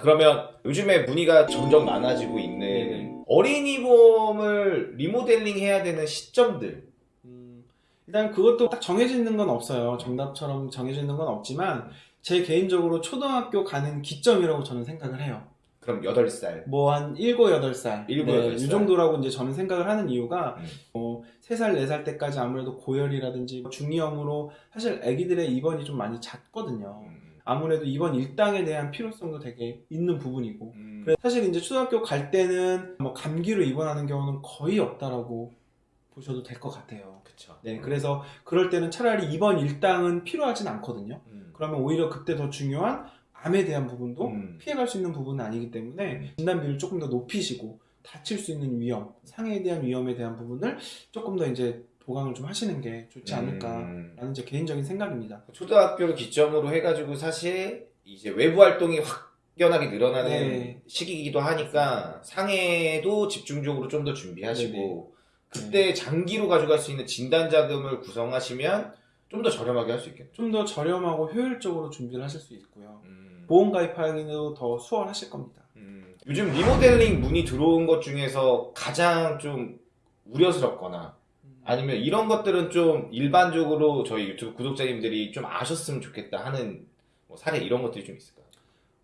그러면 요즘에 문의가 점점 많아지고 있는 네네. 어린이 보험을 리모델링 해야 되는 시점들. 음, 일단 그것도 딱 정해져 있는 건 없어요. 정답처럼 정해져 있는 건 없지만 제 개인적으로 초등학교 가는 기점이라고 저는 생각을 해요. 그럼 8살. 뭐 한 7, 8살. 일곱, 네, 여덟 이 살. 정도라고 이제 저는 생각을 하는 이유가 음. 뭐 3살, 4살 때까지 아무래도 고열이라든지 중이염으로 사실 아기들의 입원이 좀 많이 잦거든요. 아무래도 입원 일당에 대한 필요성도 되게 있는 부분이고 음. 그래서 사실 이제 초등학교 갈 때는 뭐 감기로 입원하는 경우는 거의 없다라고 보셔도 될 것 같아요. 그쵸. 네, 그래서 그럴 때는 차라리 입원 일당은 필요하진 않거든요. 음. 그러면 오히려 그때 더 중요한 암에 대한 부분도 음. 피해갈 수 있는 부분은 아니기 때문에 진단비를 조금 더 높이시고 다칠 수 있는 위험, 상해에 대한 위험에 대한 부분을 조금 더 이제 보강을 좀 하시는 게 좋지 않을까라는 음. 제 개인적인 생각입니다. 초등학교를 기점으로 해가지고 사실 이제 외부 활동이 확연하게 늘어나는 네. 시기이기도 하니까 상해도 집중적으로 좀 더 준비하시고 네네. 그때 장기로 가져갈 수 있는 진단 자금을 구성하시면 좀 더 저렴하게 할 수 있겠죠. 좀 더 저렴하고 효율적으로 준비를 하실 수 있고요. 음. 보험 가입하기도 더 수월하실 겁니다. 음. 요즘 리모델링 문의 들어온 것 중에서 가장 좀 우려스럽거나 아니면 이런 것들은 좀 일반적으로 저희 유튜브 구독자님들이 좀 아셨으면 좋겠다 하는 뭐 사례 이런 것들이 좀 있을까요?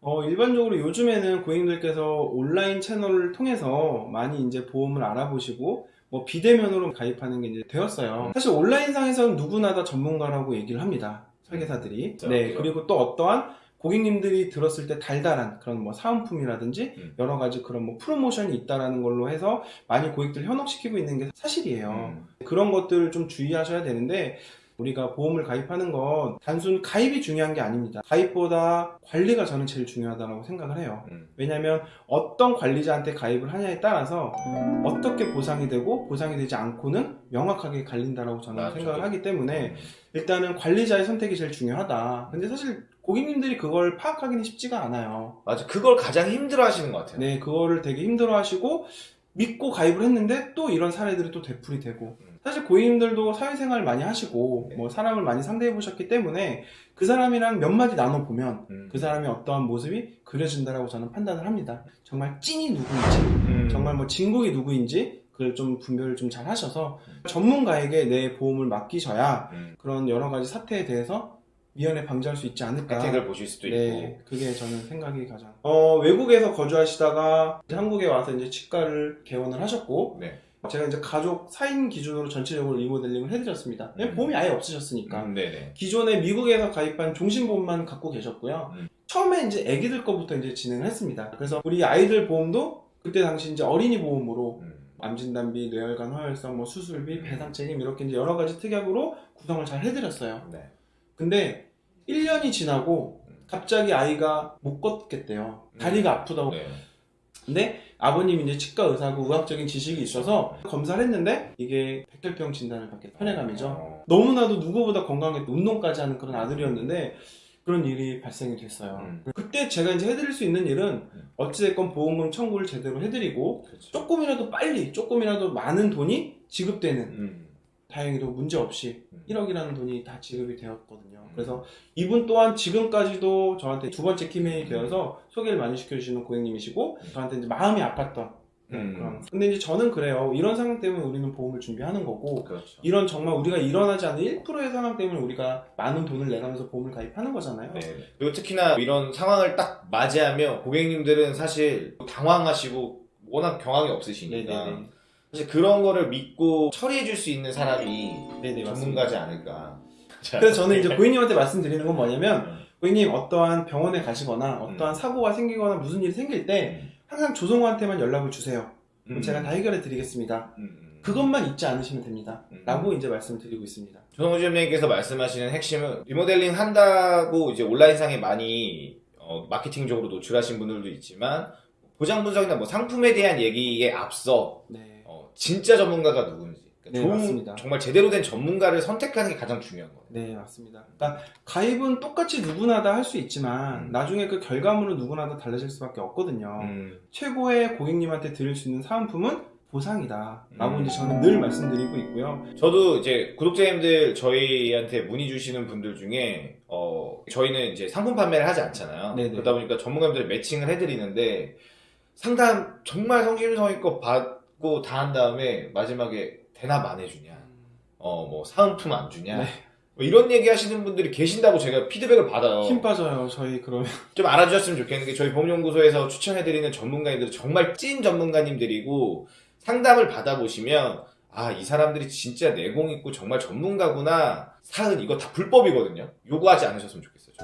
어, 일반적으로 요즘에는 고객님들께서 온라인 채널을 통해서 많이 이제 보험을 알아보시고 뭐 비대면으로 가입하는 게 이제 되었어요. 사실 온라인상에서는 누구나 다 전문가라고 얘기를 합니다. 설계사들이. 그렇죠. 네. 그리고 또 어떠한 고객님들이 들었을 때 달달한 그런 뭐 사은품이라든지 음. 여러 가지 그런 뭐 프로모션이 있다라는 걸로 해서 많이 고객들 현혹시키고 있는 게 사실이에요. 음. 그런 것들을 좀 주의하셔야 되는데 우리가 보험을 가입하는 건 단순 가입이 중요한 게 아닙니다. 가입보다 관리가 저는 제일 중요하다고 생각을 해요. 음. 왜냐하면 어떤 관리자한테 가입을 하냐에 따라서 어떻게 보상이 되고 보상이 되지 않고는 명확하게 갈린다라고 저는 맞죠. 생각을 하기 때문에 음. 일단은 관리자의 선택이 제일 중요하다. 근데 사실 고객님들이 그걸 파악하기는 쉽지가 않아요. 맞아. 그걸 가장 힘들어 하시는 것 같아요. 네, 그거를 되게 힘들어 하시고 믿고 가입을 했는데 또 이런 사례들이 또 되풀이 되고 음. 사실 고객님들도 사회생활 많이 하시고 네. 뭐 사람을 많이 상대해 보셨기 때문에 그 사람이랑 몇 마디 나눠 보면 음. 그 사람의 어떠한 모습이 그려진다라고 저는 판단을 합니다. 정말 찐이 누구인지 음. 정말 뭐 진국이 누구인지 그걸 좀 분별을 좀 잘 하셔서 전문가에게 내 보험을 맡기셔야 음. 그런 여러 가지 사태에 대해서 미연에 방지할 수 있지 않을까. 혜택을 보실 수도 네, 있고. 그게 저는 생각이 가장. 어, 외국에서 거주하시다가 한국에 와서 이제 치과를 개원을 하셨고, 네. 제가 이제 가족 4인 기준으로 전체적으로 리모델링을 해드렸습니다. 왜냐면 음. 보험이 아예 없으셨으니까. 음, 네네. 기존에 미국에서 가입한 종신보험만 갖고 계셨고요. 음. 처음에 이제 아기들 거부터 이제 진행을 했습니다. 그래서 우리 아이들 보험도 그때 당시 이제 어린이 보험으로 음. 암진단비, 뇌혈관 허혈성, 뭐 수술비, 배상 책임 이렇게 이제 여러 가지 특약으로 구성을 잘 해드렸어요. 네. 근데 1년이 지나고 갑자기 아이가 못 걷겠대요. 다리가 아프다고. 네. 근데 아버님이 이제 치과 의사고 의학적인 지식이 있어서 검사를 했는데 이게 백혈병 진단을 받게 혈액암이죠. 어. 너무나도 누구보다 건강했고 운동까지 하는 그런 아들이었는데 그런 일이 발생이 됐어요. 음. 그때 제가 이제 해드릴 수 있는 일은 음. 어찌됐건 보험금 청구를 제대로 해드리고 그렇죠. 조금이라도 빨리 조금이라도 많은 돈이 지급되는 음. 다행히도 문제 없이 음. 1억이라는 돈이 다 지급이 되었거든요. 음. 그래서 이분 또한 지금까지도 저한테 두 번째 키메이 되어서 소개를 많이 시켜주시는 고객님이시고 저한테 이제 마음이 아팠던 음. 그런. 근데 이제 저는 그래요. 이런 상황 때문에 우리는 보험을 준비하는 거고 그렇죠. 이런 정말 우리가 일어나지 않는 1%의 상황 때문에 우리가 많은 돈을 내가면서 보험을 가입하는 거잖아요. 네. 그리고 특히나 이런 상황을 딱 맞이하면 고객님들은 사실 당황하시고 워낙 경황이 없으시니까 네네네. 사실 그런 거를 믿고 처리해 줄 수 있는 사람이 네네, 맞습니다. 전문가지 않을까. 자, 그래서 저는 이제 고객님한테 말씀드리는 건 뭐냐면 음. 고객님 어떠한 병원에 가시거나 어떠한 사고가 생기거나 무슨 일이 생길 때 음. 항상 조성호한테만 연락을 주세요. 음. 제가 다 해결해 드리겠습니다. 음, 음. 그것만 잊지 않으시면 됩니다. 음. 라고 이제 말씀을 드리고 있습니다. 조성우 주임님께서 말씀하시는 핵심은 리모델링 한다고 이제 온라인상에 많이 어, 마케팅적으로 노출하신 분들도 있지만 보장 분석이나 뭐 상품에 대한 얘기에 앞서 네. 어, 진짜 전문가가 누군지 그러니까 네, 좋은, 맞습니다. 정말 제대로 된 전문가를 선택하는 게 가장 중요한 거예요. 네, 맞습니다. 그러니까 가입은 똑같이 누구나 다 할 수 있지만 음. 나중에 그 결과물은 누구나 다 달라질 수밖에 없거든요. 음, 최고의 고객님한테 드릴 수 있는 사은품은 보상이다 라고 음. 이제 저는 늘 말씀드리고 있고요. 저도 이제 구독자님들 저희한테 문의 주시는 분들 중에 어 저희는 이제 상품 판매를 하지 않잖아요. 네네. 그러다 보니까 전문가들 매칭을 해드리는데 상담 정말 성심성의껏 받 고 다 한 다음에 마지막에 대납 안 해주냐, 어 뭐 사은품 안 주냐. 네. 뭐 이런 얘기 하시는 분들이 계신다고 제가 피드백을 받아요. 힘 빠져요. 저희 그러면 좀 알아주셨으면 좋겠는 게 저희 보험연구소에서 추천해드리는 전문가님들은 정말 찐 전문가님들이고 상담을 받아보시면 아 이 사람들이 진짜 내공 있고 정말 전문가구나 사은 이거 다 불법이거든요 요구하지 않으셨으면 좋겠어요.